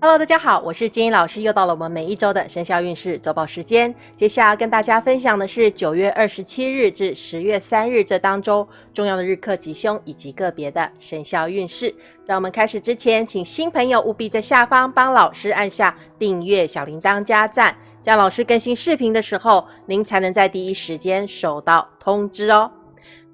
Hello，大家好，我是金英老师，又到了我们每一周的生肖运势周报时间。接下来跟大家分享的是九月二十七日至十月三日这当中重要的日课吉凶以及个别的生肖运势。在我们开始之前，请新朋友务必在下方帮老师按下订阅、小铃铛加赞，这样老师更新视频的时候，您才能在第一时间收到通知哦。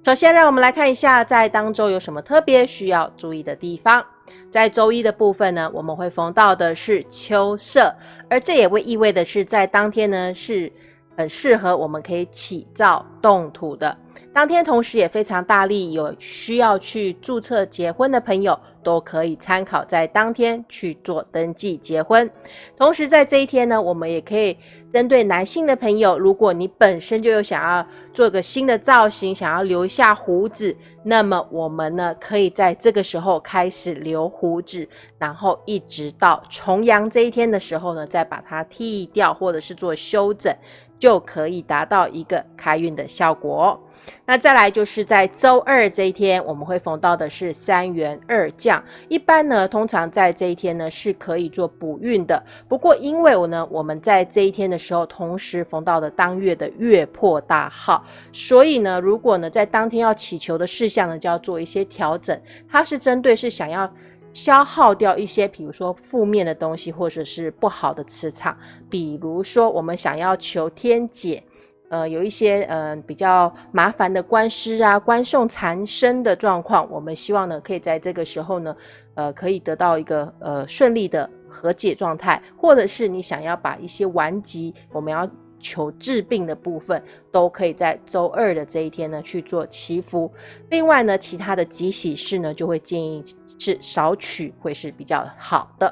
首先，让我们来看一下在当周有什么特别需要注意的地方。在周一的部分呢，我们会逢到的是秋色，而这也会意味的是，在当天呢是很适合我们可以起造动土的。当天同时也非常大力，有需要去注册结婚的朋友都可以参考在当天去做登记结婚。同时在这一天呢，我们也可以针对男性的朋友，如果你本身就有想要做个新的造型，想要留下胡子，那么我们呢可以在这个时候开始留胡子，然后一直到重阳这一天的时候呢，再把它剃掉或者是做修整，就可以达到一个开运的效果。那再来就是在周二这一天，我们会逢到的是三元二将。一般呢，通常在这一天呢是可以做补运的。不过因为我呢，我们在这一天的时候，同时逢到的当月的月破大号，所以呢，如果呢在当天要祈求的事项呢，就要做一些调整。它是针对是想要消耗掉一些，比如说负面的东西，或者是不好的磁场。比如说我们想要求天解。呃，有一些呃比较麻烦的官司啊、官送缠身的状况，我们希望呢，可以在这个时候呢，呃，可以得到一个呃顺利的和解状态，或者是你想要把一些顽疾，我们要求治病的部分，都可以在周二的这一天呢去做祈福。另外呢，其他的吉喜事呢，就会建议是少取，会是比较好的。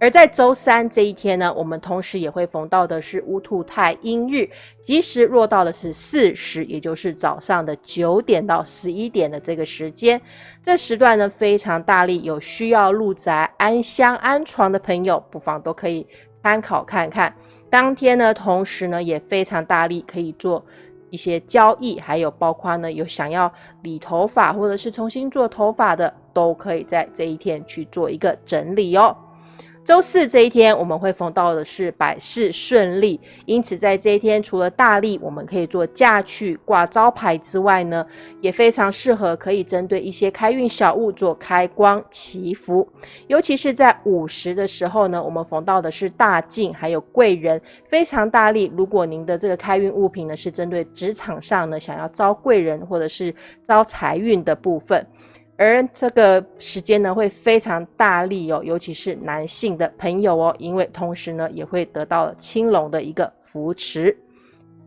而在周三这一天呢，我们同时也会逢到的是乌兔太阴日，吉时落到的是巳时，也就是早上的九点到十一点的这个时间。这时段呢非常大力，有需要入宅安香安床的朋友，不妨都可以参考看看。当天呢，同时呢也非常大力，可以做一些交易，还有包括呢有想要理头发或者是重新做头发的，都可以在这一天去做一个整理哦。周四这一天，我们会逢到的是百事顺利，因此在这一天，除了大利我们可以做嫁娶挂招牌之外呢，也非常适合可以针对一些开运小物做开光祈福。尤其是在午时的时候呢，我们逢到的是大进还有贵人，非常大力。如果您的这个开运物品呢是针对职场上呢想要招贵人或者是招财运的部分。而这个时间呢，会非常大力哦，尤其是男性的朋友哦，因为同时呢，也会得到青龙的一个扶持。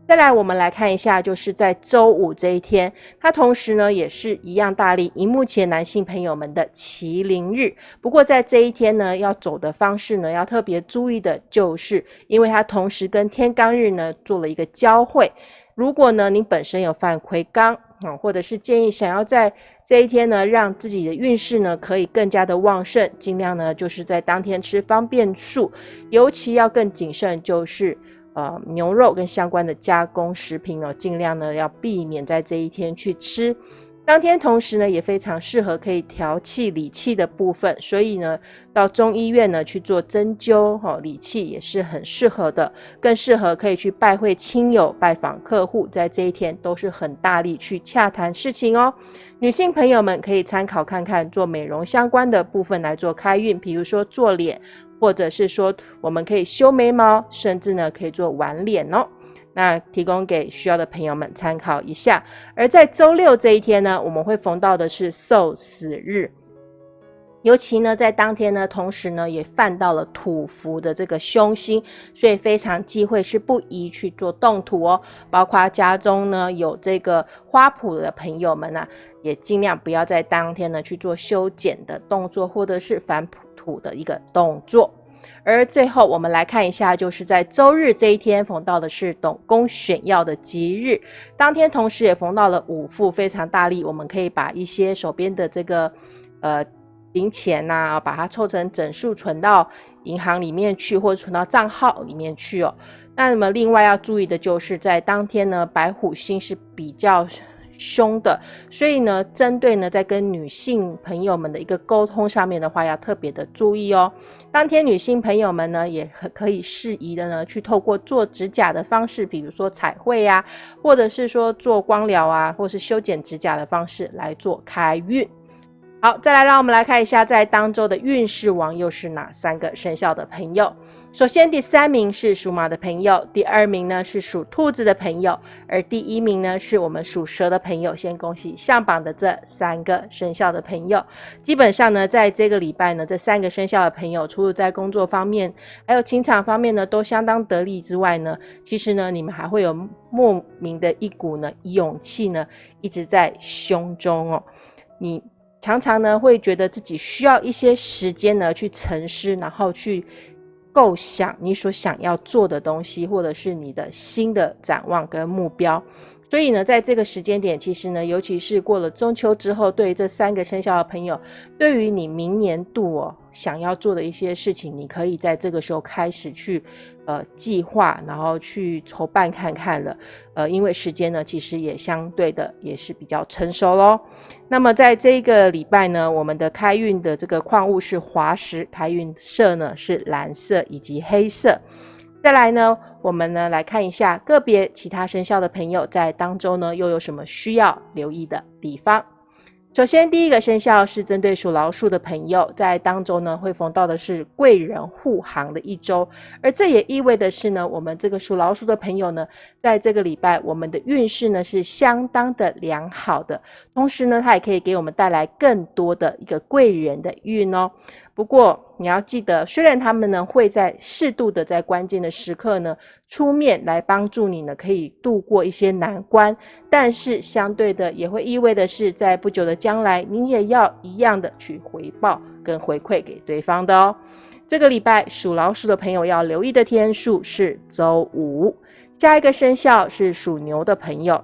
再来，我们来看一下，就是在周五这一天，它同时呢，也是一样大力。荧幕前男性朋友们的麒麟日，不过在这一天呢，要走的方式呢，要特别注意的就是，因为它同时跟天罡日呢做了一个交汇。如果呢，您本身有犯魁罡啊，或者是建议想要在这一天呢，让自己的运势呢可以更加的旺盛，尽量呢就是在当天吃方便素，尤其要更谨慎，就是呃牛肉跟相关的加工食品哦，尽量呢要避免在这一天去吃。当天同时呢，也非常适合可以调气理气的部分，所以呢，到中医院呢去做针灸哈理气也是很适合的，更适合可以去拜会亲友、拜访客户，在这一天都是很大力去洽谈事情哦。女性朋友们可以参考看看做美容相关的部分来做开运，比如说做脸，或者是说我们可以修眉毛，甚至呢可以做挽脸哦。那提供给需要的朋友们参考一下。而在周六这一天呢，我们会逢到的是受死日，尤其呢在当天呢，同时呢也犯到了土福的这个凶星，所以非常忌讳是不宜去做动土哦。包括家中呢有这个花圃的朋友们呢，也尽量不要在当天呢去做修剪的动作，或者是反土的一个动作。而最后，我们来看一下，就是在周日这一天逢到的是董公选药的吉日，当天同时也逢到了五富非常大力，我们可以把一些手边的这个呃零钱呐，把它凑成整数存到银行里面去，或者存到账号里面去哦。那么另外要注意的就是，在当天呢，白虎星是比较凶的，所以呢，针对呢，在跟女性朋友们的一个沟通上面的话，要特别的注意哦。当天女性朋友们呢，也可可以适宜的呢，去透过做指甲的方式，比如说彩绘啊，或者是说做光疗啊，或是修剪指甲的方式来做开运。好，再来让我们来看一下，在当周的运势王又是哪三个生肖的朋友。首先，第三名是属马的朋友，第二名呢是属兔子的朋友，而第一名呢是我们属蛇的朋友。先恭喜上榜的这三个生肖的朋友。基本上呢，在这个礼拜呢，这三个生肖的朋友，除了在工作方面，还有情场方面呢，都相当得力之外呢，其实呢，你们还会有莫名的一股呢勇气呢，一直在胸中哦，你。常常呢，会觉得自己需要一些时间呢，去沉思，然后去构想你所想要做的东西，或者是你的新的展望跟目标。所以呢，在这个时间点，其实呢，尤其是过了中秋之后，对于这三个生肖的朋友，对于你明年度哦想要做的一些事情，你可以在这个时候开始去呃计划，然后去筹办看看了。呃，因为时间呢，其实也相对的也是比较成熟喽。那么在这一个礼拜呢，我们的开运的这个矿物是滑石，开运色呢是蓝色以及黑色。再来呢，我们呢来看一下个别其他生肖的朋友在当中呢又有什么需要留意的地方。首先，第一个生肖是针对属老鼠的朋友，在当周呢会逢到的是贵人护航的一周，而这也意味的是呢，我们这个属老鼠的朋友呢，在这个礼拜我们的运势呢是相当的良好的，同时呢，它也可以给我们带来更多的一个贵人的运哦。不过你要记得，虽然他们呢会在适度的在关键的时刻呢出面来帮助你呢，可以度过一些难关，但是相对的也会意味的是，在不久的将来，你也要一样的去回报跟回馈给对方的哦。这个礼拜属老鼠的朋友要留意的天数是周五，下一个生肖是属牛的朋友。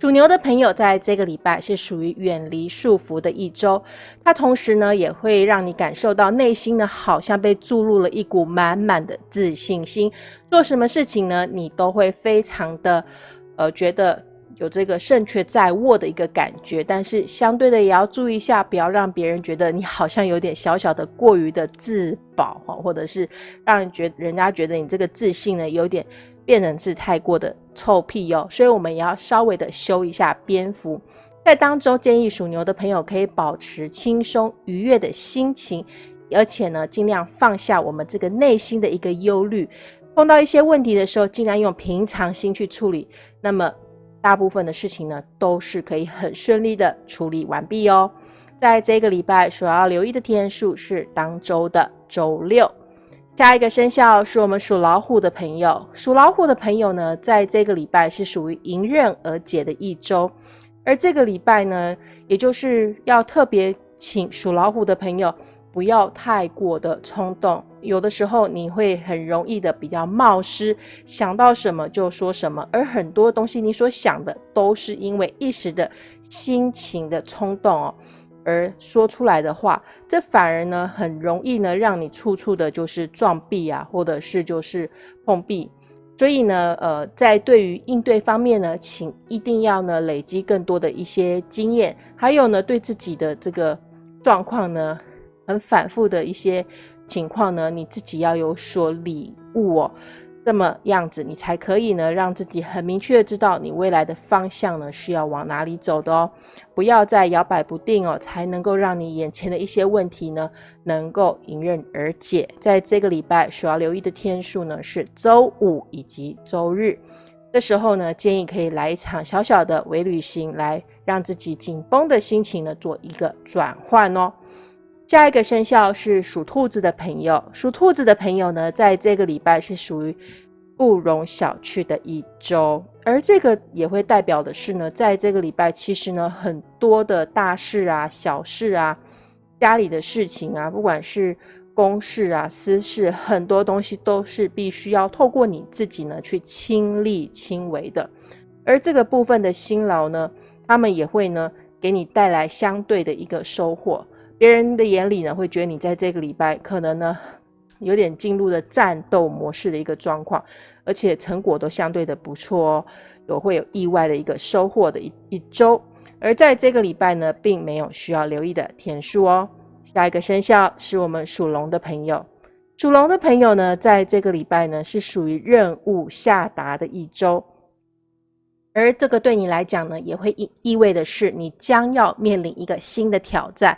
属牛的朋友，在这个礼拜是属于远离束缚的一周，它同时呢，也会让你感受到内心呢，好像被注入了一股满满的自信心。做什么事情呢，你都会非常的，呃，觉得有这个胜券在握的一个感觉。但是相对的，也要注意一下，不要让别人觉得你好像有点小小的过于的自保，或者是让人觉人家觉得你这个自信呢，有点。变成是太过的臭屁哦，所以我们也要稍微的修一下蝙蝠。在当中，建议属牛的朋友可以保持轻松愉悦的心情，而且呢，尽量放下我们这个内心的一个忧虑。碰到一些问题的时候，尽量用平常心去处理，那么大部分的事情呢，都是可以很顺利的处理完毕哦。在这个礼拜所要留意的天数是当周的周六。下一个生肖是我们属老虎的朋友，属老虎的朋友呢，在这个礼拜是属于迎刃而解的一周，而这个礼拜呢，也就是要特别请属老虎的朋友不要太过的冲动，有的时候你会很容易的比较冒失，想到什么就说什么，而很多东西你所想的都是因为一时的心情的冲动哦。而说出来的话，这反而呢很容易呢让你处处的就是撞壁啊，或者是就是碰壁。所以呢，呃，在对于应对方面呢，请一定要呢累积更多的一些经验，还有呢对自己的这个状况呢很反复的一些情况呢，你自己要有所领悟哦。这么样子，你才可以呢，让自己很明确的知道你未来的方向呢是要往哪里走的哦，不要再摇摆不定哦，才能够让你眼前的一些问题呢能够迎刃而解。在这个礼拜所要留意的天数呢是周五以及周日，这时候呢建议可以来一场小小的微旅行，来让自己紧绷的心情呢做一个转换哦。下一个生肖是属兔子的朋友，属兔子的朋友呢，在这个礼拜是属于不容小觑的一周，而这个也会代表的是呢，在这个礼拜，其实呢，很多的大事啊、小事啊、家里的事情啊，不管是公事啊、私事，很多东西都是必须要透过你自己呢去亲力亲为的，而这个部分的辛劳呢，他们也会呢给你带来相对的一个收获。别人的眼里呢，会觉得你在这个礼拜可能呢，有点进入了战斗模式的一个状况，而且成果都相对的不错哦。有会有意外的一个收获的一一周。而在这个礼拜呢，并没有需要留意的天数哦。下一个生肖是我们属龙的朋友，属龙的朋友呢，在这个礼拜呢，是属于任务下达的一周。而这个对你来讲呢，也会意意味的是，你将要面临一个新的挑战。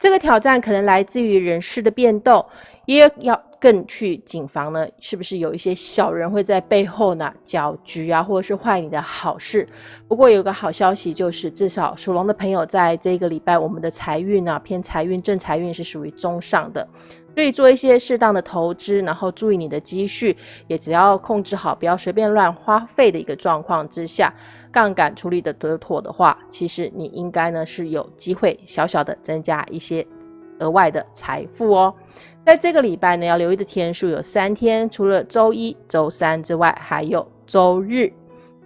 这个挑战可能来自于人事的变动，也要更去谨防呢，是不是有一些小人会在背后呢搅局啊，或者是坏你的好事？不过有个好消息就是，至少属龙的朋友在这个礼拜，我们的财运呢偏财运正财运是属于中上的。所以做一些适当的投资，然后注意你的积蓄，也只要控制好，不要随便乱花费的一个状况之下，杠杆处理的得妥的话，其实你应该呢是有机会小小的增加一些额外的财富哦。在这个礼拜呢，要留意的天数有三天，除了周一、周三之外，还有周日。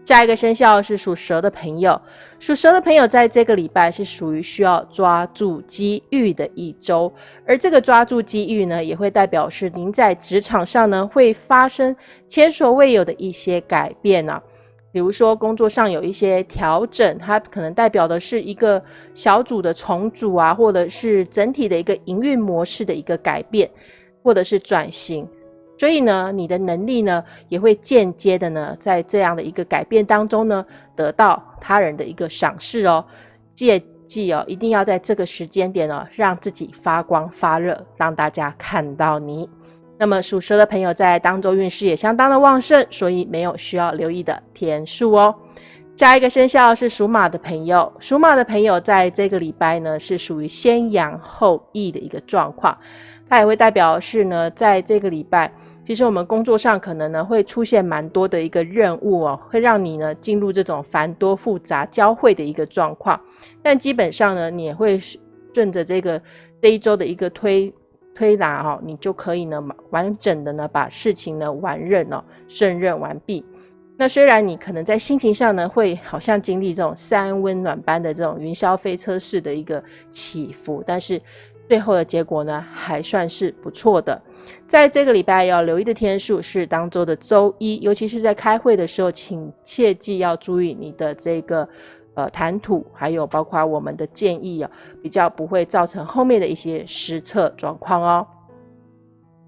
下一个生肖是属蛇的朋友，属蛇的朋友在这个礼拜是属于需要抓住机遇的一周，而这个抓住机遇呢，也会代表是您在职场上呢会发生前所未有的一些改变呢，比如说工作上有一些调整，它可能代表的是一个小组的重组啊，或者是整体的一个营运模式的一个改变，或者是转型。所以呢，你的能力呢，也会间接的呢，在这样的一个改变当中呢，得到他人的一个赏识哦。切记哦，一定要在这个时间点哦，让自己发光发热，让大家看到你。那么属蛇的朋友在当周运势也相当的旺盛，所以没有需要留意的天数哦。下一个生肖是属马的朋友，属马的朋友在这个礼拜呢，是属于先扬后抑的一个状况。它也会代表是呢，在这个礼拜，其实我们工作上可能呢会出现蛮多的一个任务哦，会让你呢进入这种繁多复杂交汇的一个状况。但基本上呢，你也会顺着这个这一周的一个推推拿哈，你就可以呢完整的呢把事情呢完任哦，胜任完毕。那虽然你可能在心情上呢会好像经历这种三温暖般的这种云霄飞车式的一个起伏，但是。最后的结果呢，还算是不错的。在这个礼拜要留意的天数是当周的周一，尤其是在开会的时候，请切记要注意你的这个呃谈吐，还有包括我们的建议啊，比较不会造成后面的一些失策状况哦。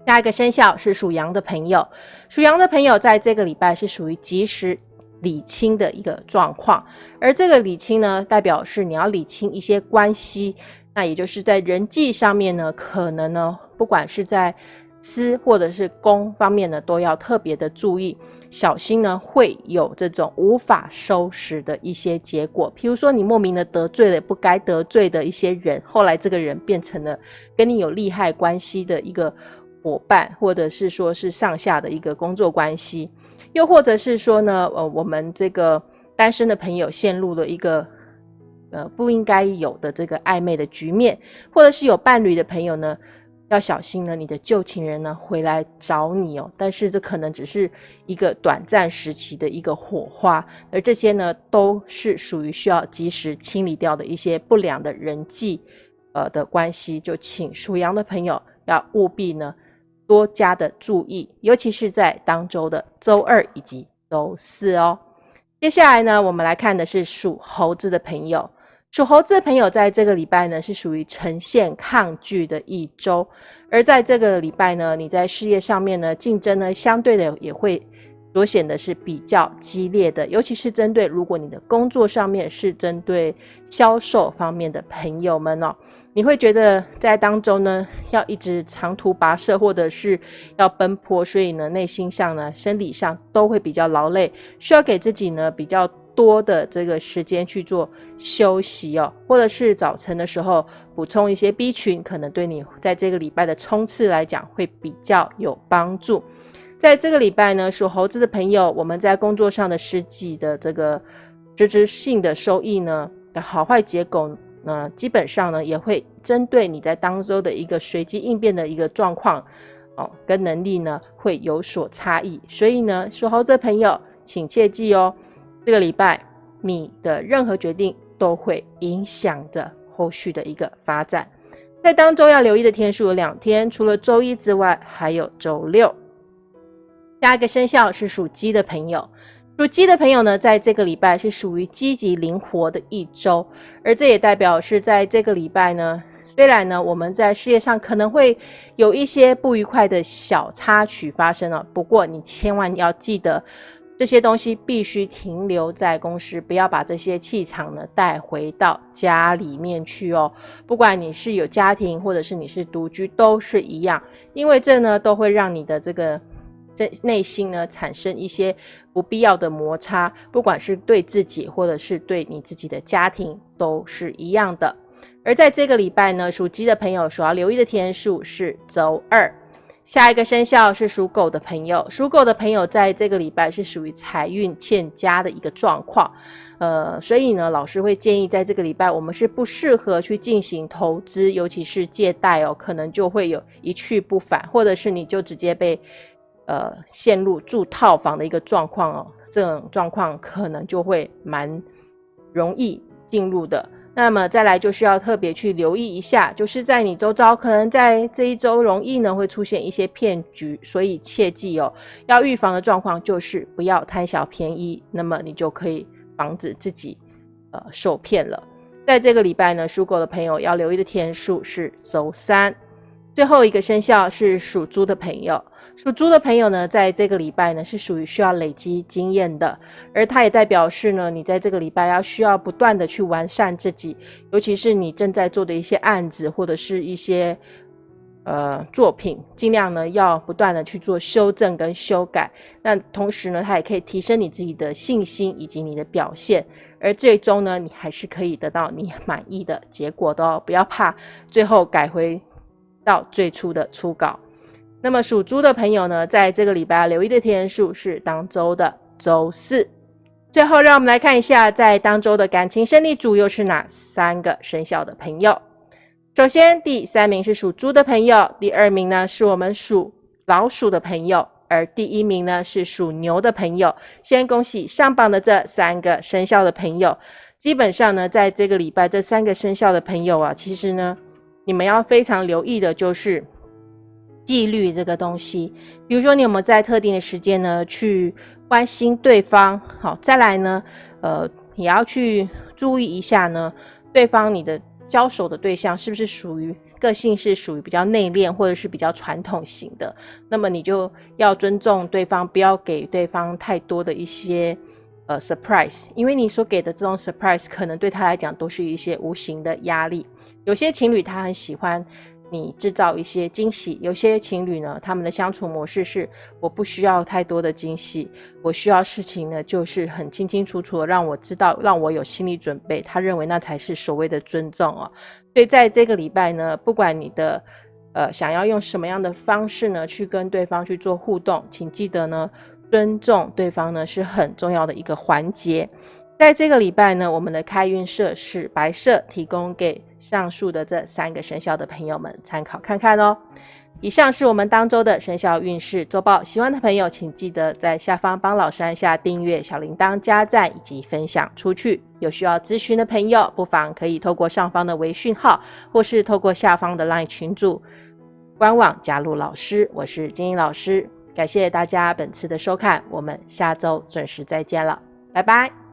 下一个生肖是属羊的朋友，属羊的朋友在这个礼拜是属于及时理清的一个状况，而这个理清呢，代表是你要理清一些关系。那也就是在人际上面呢，可能呢，不管是在私或者是公方面呢，都要特别的注意，小心呢会有这种无法收拾的一些结果。譬如说，你莫名的得罪了不该得罪的一些人，后来这个人变成了跟你有利害关系的一个伙伴，或者是说是上下的一个工作关系，又或者是说呢，呃，我们这个单身的朋友陷入了一个。呃，不应该有的这个暧昧的局面，或者是有伴侣的朋友呢，要小心呢，你的旧情人呢回来找你哦。但是这可能只是一个短暂时期的一个火花，而这些呢，都是属于需要及时清理掉的一些不良的人际呃的关系。就请属羊的朋友要务必呢多加的注意，尤其是在当周的周二以及周四哦。接下来呢，我们来看的是属猴子的朋友。属猴子的朋友，在这个礼拜呢，是属于呈现抗拒的一周。而在这个礼拜呢，你在事业上面呢，竞争呢，相对的也会所显得是比较激烈的。尤其是针对如果你的工作上面是针对销售方面的朋友们哦，你会觉得在当中呢，要一直长途跋涉，或者是要奔波，所以呢，内心上呢，生理上都会比较劳累，需要给自己呢比较。多的这个时间去做休息哦，或者是早晨的时候补充一些 B 群，可能对你在这个礼拜的冲刺来讲会比较有帮助。在这个礼拜呢，属猴子的朋友，我们在工作上的实际的这个实质性的收益呢的好坏结果呢，基本上呢也会针对你在当周的一个随机应变的一个状况哦，跟能力呢会有所差异。所以呢，属猴子的朋友，请切记哦。这个礼拜，你的任何决定都会影响着后续的一个发展。在当中要留意的天数有两天，除了周一之外，还有周六。下一个生肖是属鸡的朋友，属鸡的朋友呢，在这个礼拜是属于积极灵活的一周，而这也代表是在这个礼拜呢，虽然呢我们在事业上可能会有一些不愉快的小插曲发生了，不过你千万要记得，这些东西必须停留在公司，不要把这些气场呢带回到家里面去哦。不管你是有家庭，或者是你是独居，都是一样，因为这呢都会让你的这个。这内心呢产生一些不必要的摩擦，不管是对自己或者是对你自己的家庭都是一样的。而在这个礼拜呢，属鸡的朋友所要留意的天数是周二。下一个生肖是属狗的朋友，属狗的朋友在这个礼拜是属于财运欠佳的一个状况，呃，所以呢，老师会建议在这个礼拜我们是不适合去进行投资，尤其是借贷哦，可能就会有一去不返，或者是你就直接被。呃，陷入住套房的一个状况哦，这种状况可能就会蛮容易进入的。那么再来就是要特别去留意一下，就是在你周遭可能在这一周容易呢会出现一些骗局，所以切记哦，要预防的状况就是不要贪小便宜，那么你就可以防止自己呃受骗了。在这个礼拜呢，属狗的朋友要留意的天数是周三。最后一个生肖是属猪的朋友，属猪的朋友呢，在这个礼拜呢是属于需要累积经验的，而它也代表是呢，你在这个礼拜要需要不断的去完善自己，尤其是你正在做的一些案子或者是一些呃作品，尽量呢要不断的去做修正跟修改。那同时呢，它也可以提升你自己的信心以及你的表现，而最终呢，你还是可以得到你满意的结果的哦，不要怕最后改回。到最初的初稿，那么属猪的朋友呢，在这个礼拜留意的天数是当周的周四。最后，让我们来看一下，在当周的感情胜利组又是哪三个生肖的朋友。首先，第三名是属猪的朋友，第二名呢是我们属老鼠的朋友，而第一名呢是属牛的朋友。先恭喜上榜的这三个生肖的朋友。基本上呢，在这个礼拜，这三个生肖的朋友啊，其实呢。你们要非常留意的就是纪律这个东西，比如说你有没有在特定的时间呢去关心对方？好，再来呢，呃，也要去注意一下呢，对方你的交手的对象是不是属于个性是属于比较内敛或者是比较传统型的？那么你就要尊重对方，不要给对方太多的一些呃 surprise，因为你所给的这种 surprise 可能对他来讲都是一些无形的压力。有些情侣他很喜欢你制造一些惊喜，有些情侣呢，他们的相处模式是我不需要太多的惊喜，我需要事情呢就是很清清楚楚的让我知道，让我有心理准备。他认为那才是所谓的尊重哦。所以在这个礼拜呢，不管你的呃想要用什么样的方式呢去跟对方去做互动，请记得呢尊重对方呢是很重要的一个环节。在这个礼拜呢，我们的开运色是白色，提供给上述的这三个生肖的朋友们参考看看哦。以上是我们当周的生肖运势周报，喜欢的朋友请记得在下方帮老师按下订阅、小铃铛、加赞以及分享出去。有需要咨询的朋友，不妨可以透过上方的微讯号，或是透过下方的 LINE 群组官网加入老师。我是金英老师，感谢大家本次的收看，我们下周准时再见了，拜拜。